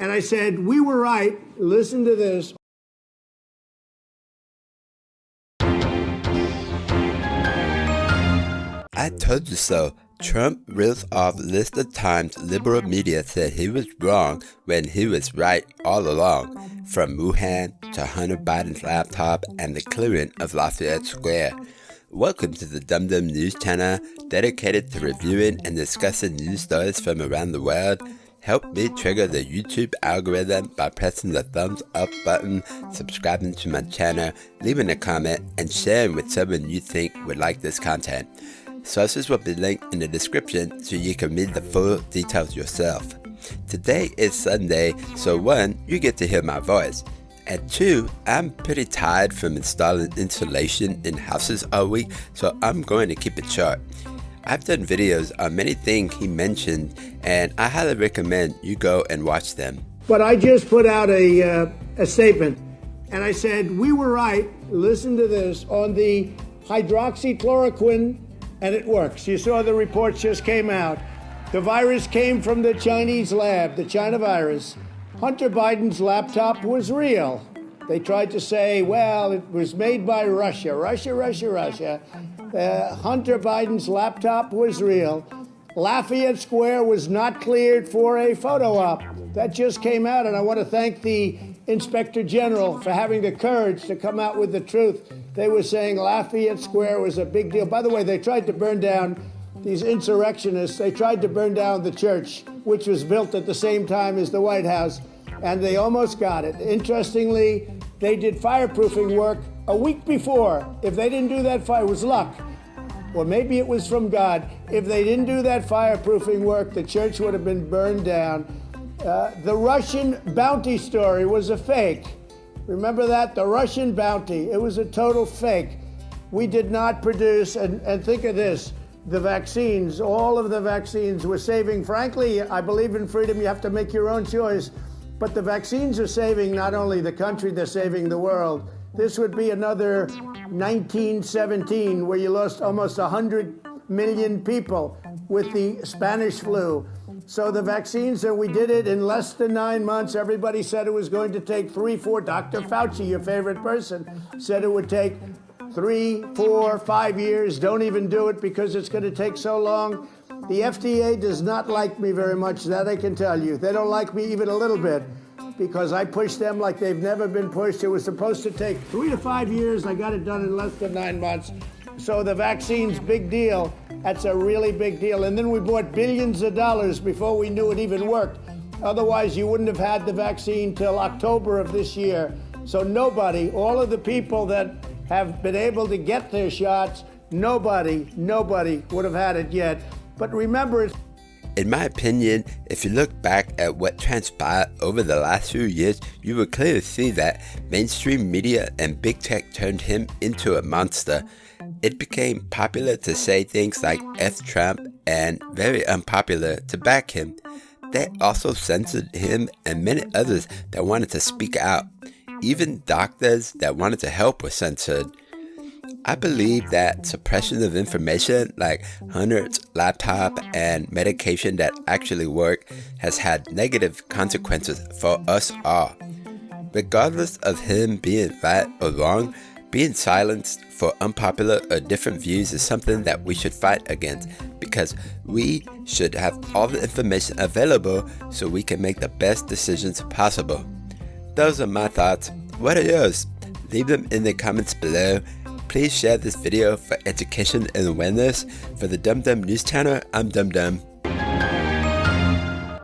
And I said, We were right. Listen to this. I told you so. Trump reels off list of times liberal media said he was wrong when he was right all along, from Wuhan to Hunter Biden's laptop and the clearing of Lafayette Square. Welcome to the Dumb Dumb News channel, dedicated to reviewing and discussing news stories from around the world. Help me trigger the YouTube algorithm by pressing the thumbs up button, subscribing to my channel, leaving a comment, and sharing with someone you think would like this content. Sources will be linked in the description so you can read the full details yourself. Today is Sunday, so one, you get to hear my voice. And two, I'm pretty tired from installing insulation in houses all week, so I'm going to keep it short. I've done videos on many things he mentioned, and I highly recommend you go and watch them. But I just put out a, uh, a statement, and I said, We were right, listen to this, on the hydroxychloroquine and it works. You saw the reports just came out. The virus came from the Chinese lab, the China virus. Hunter Biden's laptop was real. They tried to say, well, it was made by Russia. Russia, Russia, Russia. Uh, Hunter Biden's laptop was real. Lafayette Square was not cleared for a photo op. That just came out, and I want to thank the Inspector General for having the courage to come out with the truth. They were saying Lafayette Square was a big deal. By the way, they tried to burn down these insurrectionists. They tried to burn down the church, which was built at the same time as the White House, and they almost got it. Interestingly, they did fireproofing work a week before. If they didn't do that fire, was luck. Or maybe it was from God. If they didn't do that fireproofing work, the church would have been burned down. Uh, the Russian bounty story was a fake. Remember that? The Russian bounty. It was a total fake. We did not produce, and, and think of this the vaccines, all of the vaccines were saving. Frankly, I believe in freedom. You have to make your own choice. But the vaccines are saving not only the country, they're saving the world. This would be another 1917 where you lost almost 100 million people with the Spanish flu. So the vaccines, and we did it in less than nine months. Everybody said it was going to take three, four. Dr. Fauci, your favorite person, said it would take three, four, five years. Don't even do it because it's going to take so long. The FDA does not like me very much, that I can tell you. They don't like me even a little bit because I pushed them like they've never been pushed. It was supposed to take three to five years. I got it done in less than nine months. So the vaccine's big deal. That's a really big deal. And then we bought billions of dollars before we knew it even worked. Otherwise, you wouldn't have had the vaccine till October of this year. So nobody, all of the people that have been able to get their shots, nobody, nobody would have had it yet. But remember, in my opinion, if you look back at what transpired over the last few years, you will clearly see that mainstream media and big tech turned him into a monster. It became popular to say things like F Trump and very unpopular to back him. They also censored him and many others that wanted to speak out. Even doctors that wanted to help were censored. I believe that suppression of information like Hunter's laptop and medication that actually work has had negative consequences for us all. Regardless of him being right or wrong, being silenced for unpopular or different views is something that we should fight against because we should have all the information available so we can make the best decisions possible. Those are my thoughts. What are yours? Leave them in the comments below. Please share this video for education and awareness. For the Dum Dum News channel, I'm Dum Dumb.